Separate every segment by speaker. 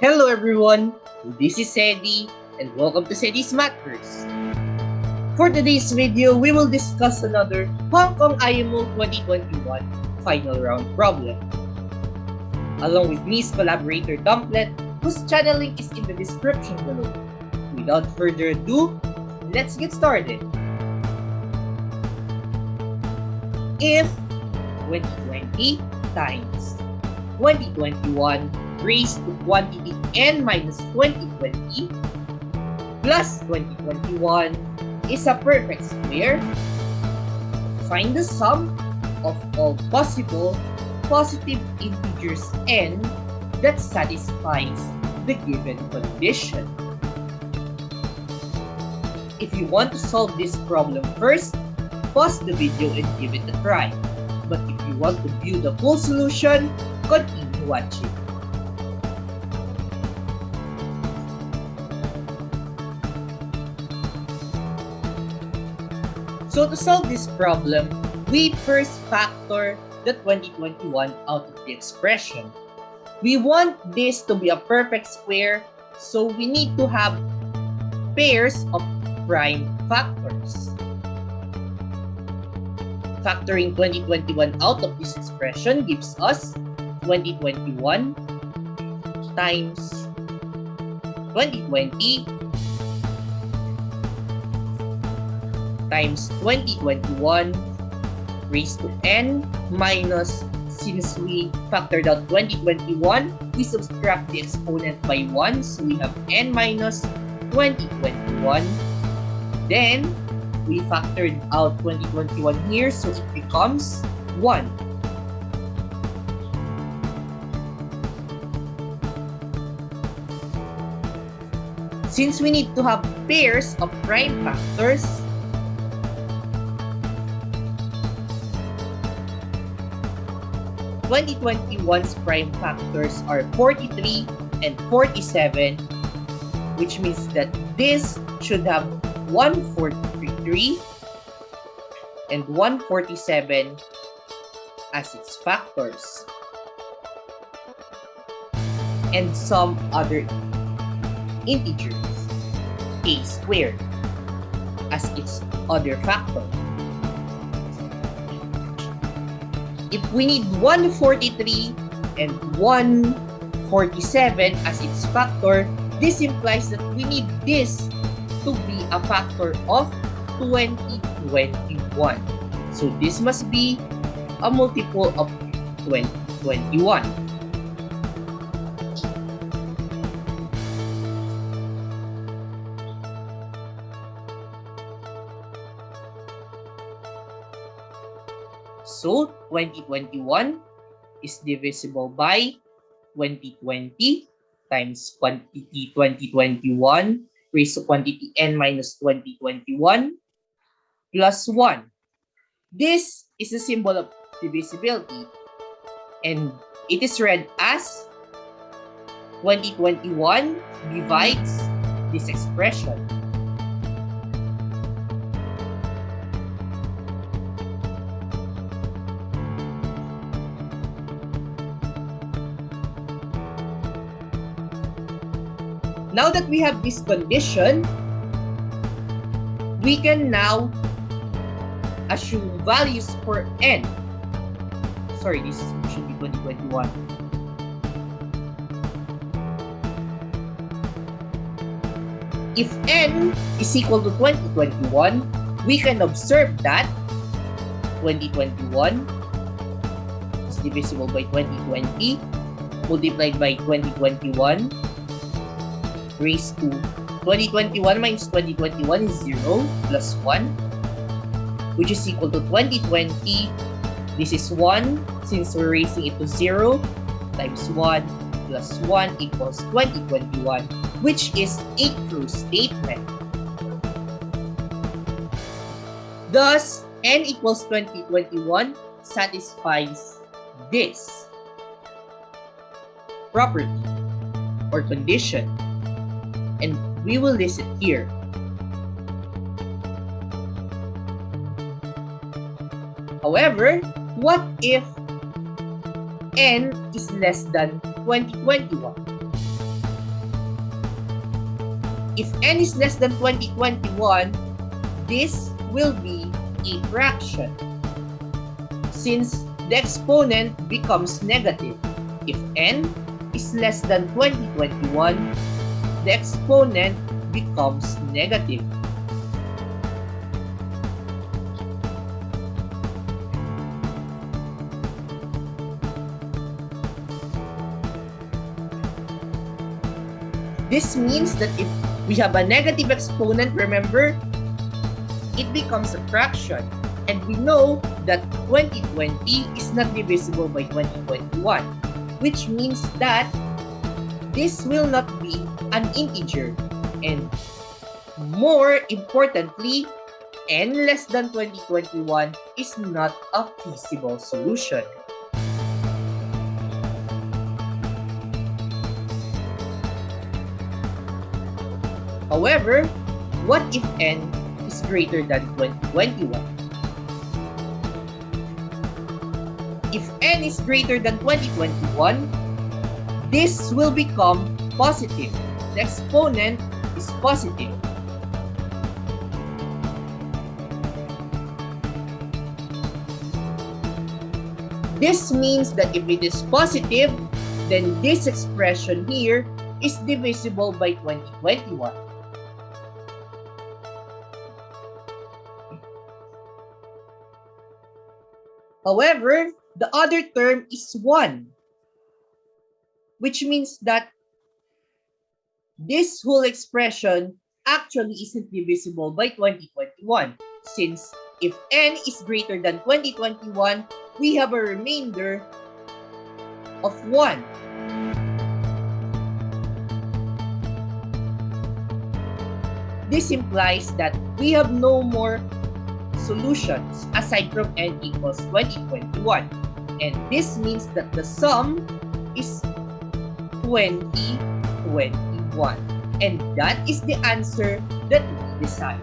Speaker 1: Hello everyone, this is Sedi and welcome to Sedi's Matters. For today's video, we will discuss another Hong Kong IMO 2021 final round problem. Along with Miss collaborator Dumplet, whose channel link is in the description below. Without further ado, let's get started. If 2020 times 2021 raised to quantity n minus 2020 plus 2021 is a perfect square, find the sum of all possible positive integers n that satisfies the given condition. If you want to solve this problem first, pause the video and give it a try. But if you want to view the full solution, continue watching. So to solve this problem, we first factor the 2021 out of the expression. We want this to be a perfect square, so we need to have pairs of prime factors. Factoring 2021 out of this expression gives us 2021 times 2020 times 2021 raised to n minus since we factored out 2021 we subtract the exponent by 1 so we have n minus 2021 then we factored out 2021 here so it becomes 1 Since we need to have pairs of prime factors, 2021's prime factors are 43 and 47, which means that this should have 143 and 147 as its factors. And some other integers, a squared, as its other factor. if we need 143 and 147 as its factor, this implies that we need this to be a factor of 2021. So this must be a multiple of 2021. So 2021 is divisible by 2020 times quantity 2021 raised to quantity n minus 2021 plus 1. This is a symbol of divisibility and it is read as 2021 divides this expression. Now that we have this condition, we can now assume values for n. Sorry, this should be 2021. If n is equal to 2021, we can observe that 2021 is divisible by 2020 multiplied by 2021 raised to 2021 minus 2021 is 0 plus 1 which is equal to 2020 this is 1 since we're raising it to 0 times 1 plus 1 equals 2021 which is a true statement. Thus n equals 2021 satisfies this property or condition and we will list it here. However, what if n is less than 2021? if n is less than 2021, this will be a fraction. Since the exponent becomes negative, if n is less than 2021, the exponent becomes negative. This means that if we have a negative exponent, remember, it becomes a fraction. And we know that 2020 is not divisible by 2021, which means that this will not be an integer. And more importantly, n less than 2021 is not a feasible solution. However, what if n is greater than 2021? If n is greater than 2021, this will become positive. The exponent is positive. This means that if it is positive, then this expression here is divisible by 2021. However, the other term is 1, which means that this whole expression actually isn't divisible by 2021 since if n is greater than 2021, we have a remainder of 1. This implies that we have no more solutions aside from n equals 2021. And this means that the sum is 2021. And that is the answer that we desire.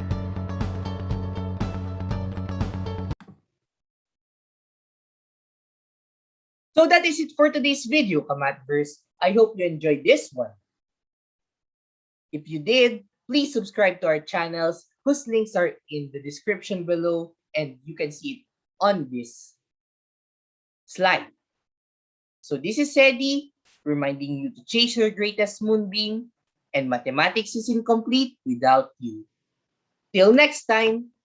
Speaker 1: So that is it for today's video, Kamatverse. I hope you enjoyed this one. If you did, please subscribe to our channels whose links are in the description below and you can see it on this slide. So this is Sedi reminding you to chase your greatest moonbeam and mathematics is incomplete without you. Till next time!